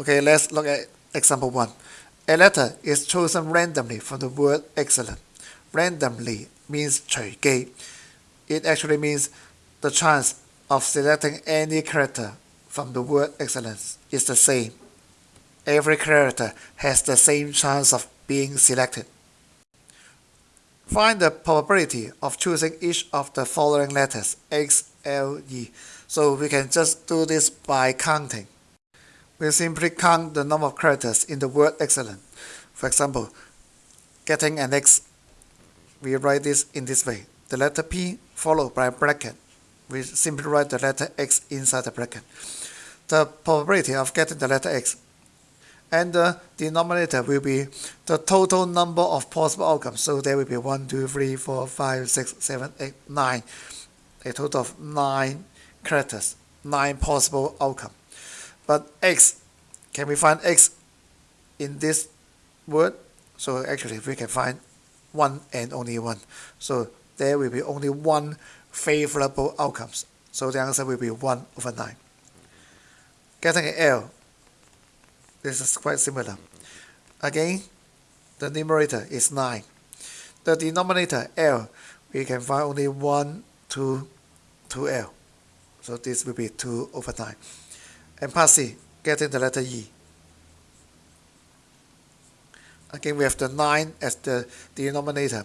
Okay, let's look at example 1. A letter is chosen randomly from the word excellent. Randomly means 隨機. It actually means the chance of selecting any character from the word excellence is the same. Every character has the same chance of being selected. Find the probability of choosing each of the following letters X, L, E. So we can just do this by counting we simply count the number of characters in the word excellent. For example, getting an X, we write this in this way. The letter P followed by a bracket. We simply write the letter X inside the bracket. The probability of getting the letter X and the denominator will be the total number of possible outcomes. So there will be 1, 2, 3, 4, 5, 6, 7, 8, 9. A total of 9 characters, 9 possible outcomes. But x, can we find x in this word? So actually we can find 1 and only 1. So there will be only one favorable outcomes. So the answer will be 1 over 9. Getting an L, this is quite similar. Again, the numerator is 9. The denominator L, we can find only 1, 2, 2L. So this will be 2 over 9 and C, getting the letter E. Again, we have the 9 as the denominator.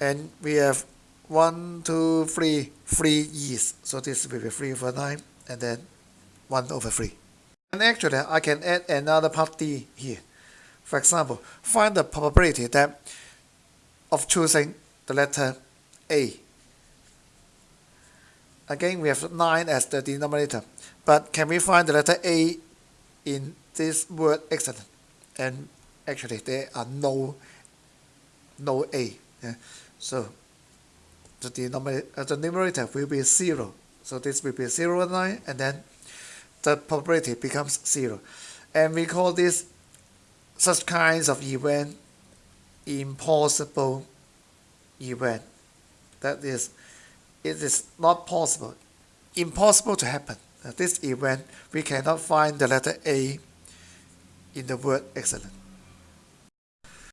And we have 1, 2, 3, 3 E's. So this will be 3 over 9, and then 1 over 3. And actually, I can add another part D here. For example, find the probability that of choosing the letter A. Again, we have 9 as the denominator. But can we find the letter A in this word excellent? And actually there are no no A. Yeah? So the denominator uh, the numerator will be zero. So this will be 0 and 9 and then the probability becomes zero. And we call this such kinds of event impossible event. That is, it is not possible, impossible to happen this event, we cannot find the letter A in the word excellent.